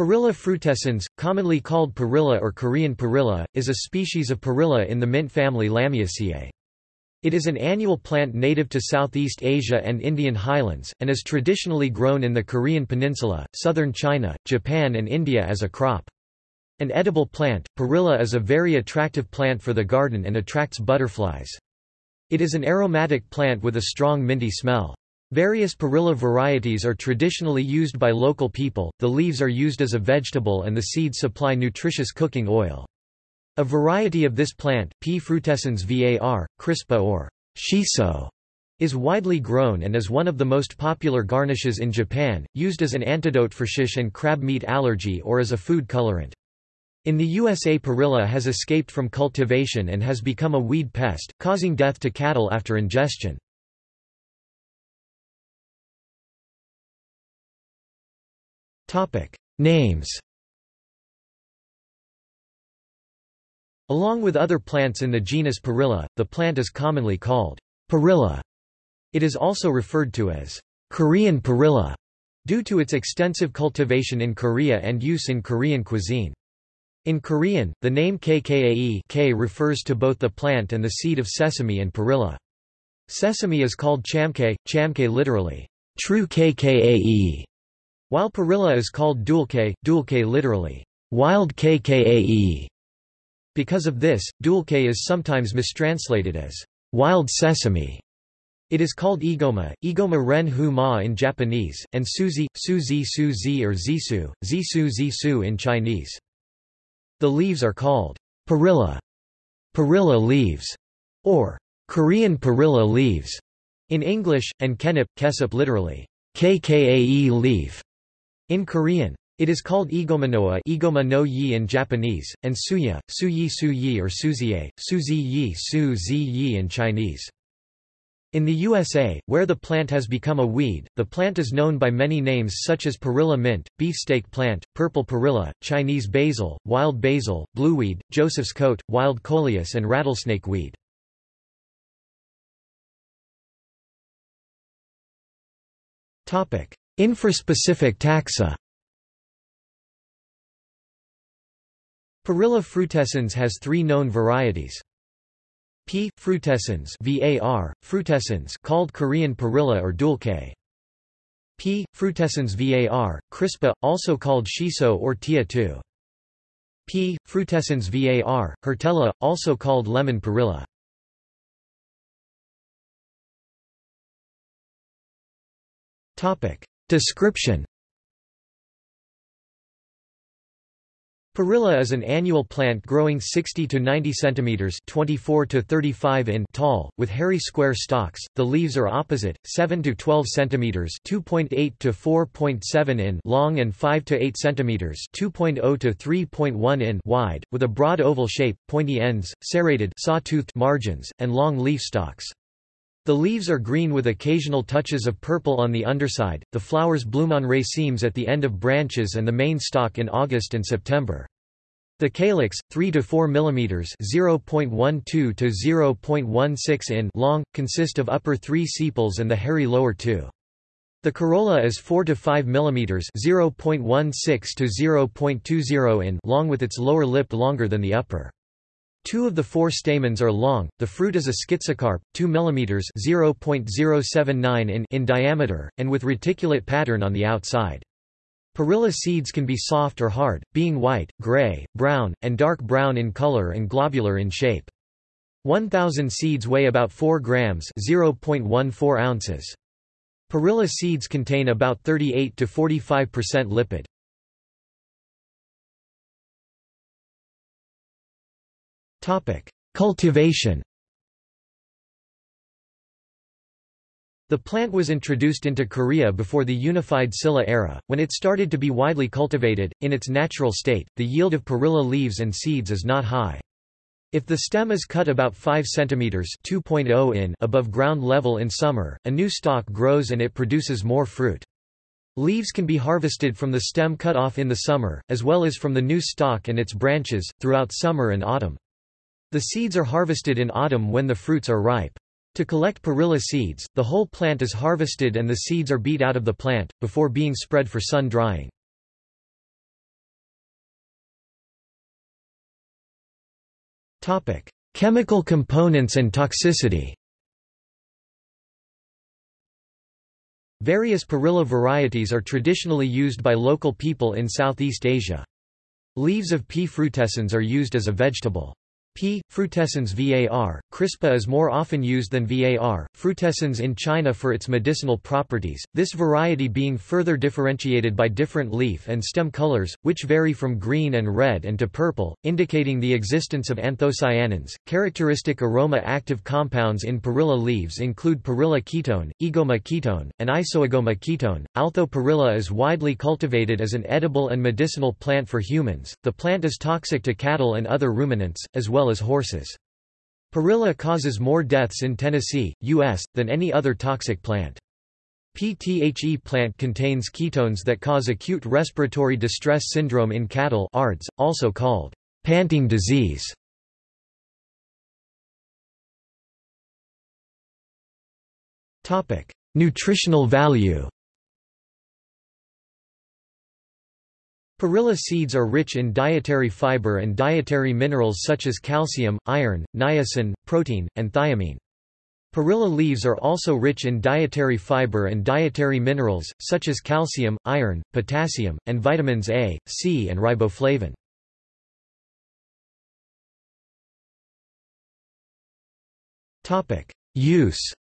Perilla frutescens, commonly called perilla or Korean perilla, is a species of perilla in the mint family Lamiaceae. It is an annual plant native to Southeast Asia and Indian highlands, and is traditionally grown in the Korean peninsula, southern China, Japan and India as a crop. An edible plant, perilla is a very attractive plant for the garden and attracts butterflies. It is an aromatic plant with a strong minty smell. Various perilla varieties are traditionally used by local people, the leaves are used as a vegetable and the seeds supply nutritious cooking oil. A variety of this plant, P. frutescens var, crispa or shiso, is widely grown and is one of the most popular garnishes in Japan, used as an antidote for shish and crab meat allergy or as a food colorant. In the USA perilla has escaped from cultivation and has become a weed pest, causing death to cattle after ingestion. Names Along with other plants in the genus Perilla, the plant is commonly called perilla. It is also referred to as Korean perilla due to its extensive cultivation in Korea and use in Korean cuisine. In Korean, the name kkae k refers to both the plant and the seed of sesame and perilla. Sesame is called chamke, chamke literally, true kkae, while perilla is called dulke, dulke literally, wild kkae. Because of this, dulke is sometimes mistranslated as wild sesame. It is called igoma, igoma ren hu ma in Japanese, and suzi, suzi suzi or zisu, zisu zisu in Chinese. The leaves are called perilla, perilla leaves, or Korean perilla leaves in English, and kkaennip, kesip literally, kkae leaf. In Korean, it is called igomanoa igoma no yi in Japanese, and suya, suyi suyi or suzie, suzi yi su zi yi in Chinese. In the USA, where the plant has become a weed, the plant is known by many names such as perilla mint, beefsteak plant, purple perilla, Chinese basil, wild basil, blueweed, Joseph's coat, wild coleus and rattlesnake weed. Infraspecific taxa Perilla frutescens has three known varieties. P. frutescens var, frutescens called Korean perilla or dulke. P. frutescens var, crispa, also called shiso or tia tu. P. frutescens var, hirtella, also called lemon perilla. Description Perilla is an annual plant growing 60 to 90 centimeters (24 to 35 in) tall, with hairy square stalks. The leaves are opposite, 7 to 12 centimeters (2.8 to 4.7 in) long and 5 to 8 centimeters (2.0 to 3.1 in) wide, with a broad oval shape, pointy ends, serrated, saw-toothed margins, and long leaf stalks. The leaves are green with occasional touches of purple on the underside. The flowers bloom on racemes at the end of branches and the main stalk in August and September. The calyx, 3 to 4 mm (0.12 to 0.16 in) long, consist of upper three sepals and the hairy lower two. The corolla is 4 to 5 mm (0.16 to 0.20 in) long with its lower lip longer than the upper. Two of the four stamens are long, the fruit is a schizocarp, 2 mm (0.079 in) in diameter, and with reticulate pattern on the outside. Perilla seeds can be soft or hard, being white, gray, brown, and dark brown in color and globular in shape. 1,000 seeds weigh about 4 grams (0.14 ounces). Perilla seeds contain about 38 to 45% lipid. Cultivation The plant was introduced into Korea before the unified Silla era, when it started to be widely cultivated. In its natural state, the yield of perilla leaves and seeds is not high. If the stem is cut about 5 cm (2.0 in) above ground level in summer, a new stalk grows and it produces more fruit. Leaves can be harvested from the stem cut off in the summer, as well as from the new stalk and its branches, throughout summer and autumn. The seeds are harvested in autumn when the fruits are ripe. To collect perilla seeds, the whole plant is harvested and the seeds are beat out of the plant, before being spread for sun drying. Chemical components and toxicity Various perilla varieties are traditionally used by local people in Southeast Asia. Leaves of P. frutescens are used as a vegetable. P. frutescens var. crispa is more often used than var. frutescens in China for its medicinal properties, this variety being further differentiated by different leaf and stem colors, which vary from green and red and to purple, indicating the existence of anthocyanins. Characteristic aroma-active compounds in perilla leaves include perilla ketone, aegoma ketone, and isoaegoma ketone. Although perilla is widely cultivated as an edible and medicinal plant for humans, the plant is toxic to cattle and other ruminants, as well well as horses. Perilla causes more deaths in Tennessee, U.S., than any other toxic plant. PTHE plant contains ketones that cause acute respiratory distress syndrome in cattle ARDS, also called panting disease. Nutritional value Perilla seeds are rich in dietary fiber and dietary minerals such as calcium, iron, niacin, protein, and thiamine. Perilla leaves are also rich in dietary fiber and dietary minerals, such as calcium, iron, potassium, and vitamins A, C and riboflavin. Use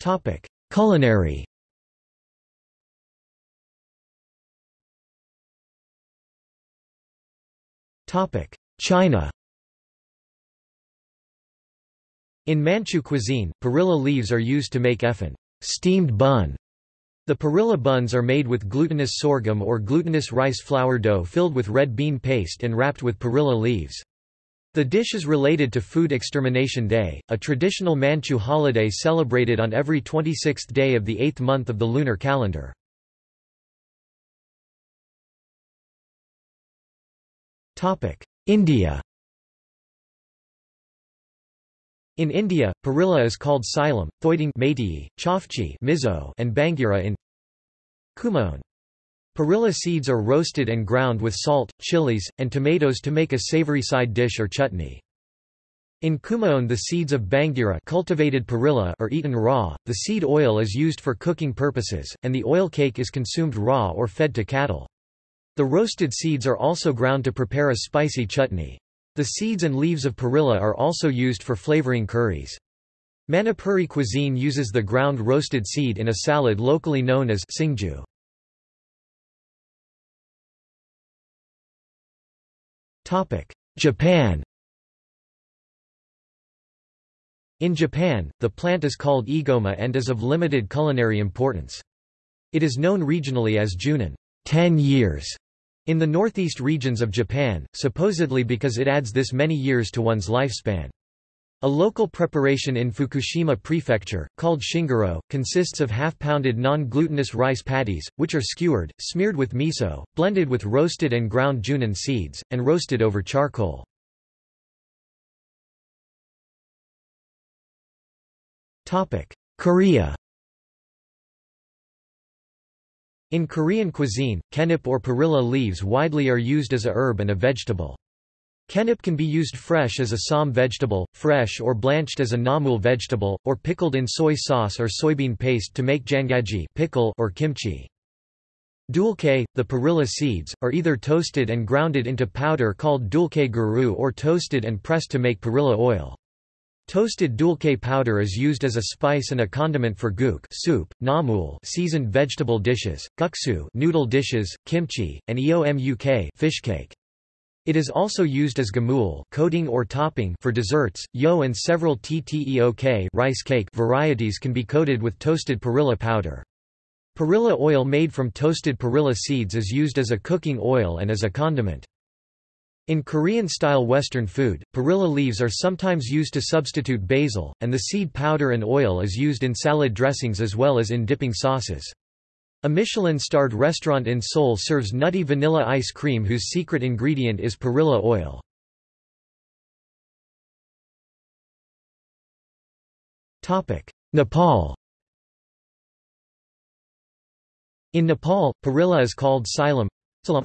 Topic: Culinary. Topic: China. In Manchu cuisine, perilla leaves are used to make efen steamed bun. The perilla buns are made with glutinous sorghum or glutinous rice flour dough filled with red bean paste and wrapped with perilla leaves. The dish is related to Food Extermination Day, a traditional Manchu holiday celebrated on every 26th day of the eighth month of the lunar calendar. India In India, perilla is called Silam, Thoiding Chafchi Mizo, and Bangira in Kumaon. Perilla seeds are roasted and ground with salt, chilies, and tomatoes to make a savory side dish or chutney. In Kumaon the seeds of Bangira cultivated perilla are eaten raw, the seed oil is used for cooking purposes, and the oil cake is consumed raw or fed to cattle. The roasted seeds are also ground to prepare a spicy chutney. The seeds and leaves of perilla are also used for flavoring curries. Manipuri cuisine uses the ground roasted seed in a salad locally known as singju. Japan In Japan, the plant is called aegoma and is of limited culinary importance. It is known regionally as junin 10 years in the northeast regions of Japan, supposedly because it adds this many years to one's lifespan. A local preparation in Fukushima Prefecture, called shingoro, consists of half-pounded non-glutinous rice patties, which are skewered, smeared with miso, blended with roasted and ground junin seeds, and roasted over charcoal. Korea In Korean cuisine, kkaennip or perilla leaves widely are used as a herb and a vegetable. Kkaennip can be used fresh as a ssam vegetable, fresh or blanched as a namul vegetable, or pickled in soy sauce or soybean paste to make jangaji pickle or kimchi. Dulke, the perilla seeds, are either toasted and grounded into powder called dulke guru or toasted and pressed to make perilla oil. Toasted dulke powder is used as a spice and a condiment for guk soup, namul seasoned vegetable dishes, guksu noodle dishes, kimchi, and eomuk fish cake. It is also used as gamul coating or topping for desserts. Yo and several tteok rice cake varieties can be coated with toasted perilla powder. Perilla oil made from toasted perilla seeds is used as a cooking oil and as a condiment. In Korean-style Western food, perilla leaves are sometimes used to substitute basil, and the seed powder and oil is used in salad dressings as well as in dipping sauces. A Michelin-starred restaurant in Seoul serves nutty vanilla ice cream whose secret ingredient is perilla oil. Nepal In Nepal, perilla is called silam.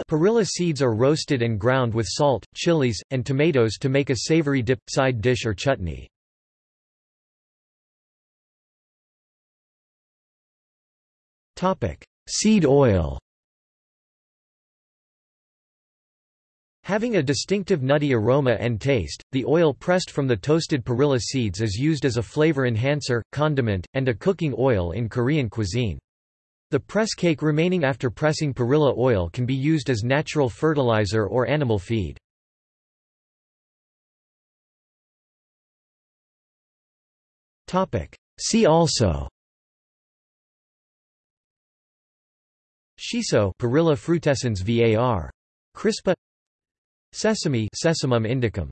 Perilla seeds are roasted and ground with salt, chilies, and tomatoes to make a savory dip, side dish or chutney. Seed oil Having a distinctive nutty aroma and taste, the oil pressed from the toasted perilla seeds is used as a flavor enhancer, condiment, and a cooking oil in Korean cuisine. The press cake remaining after pressing perilla oil can be used as natural fertilizer or animal feed. See also Shiso Perilla frutescens var. Crispa Sesame Sesamum indicum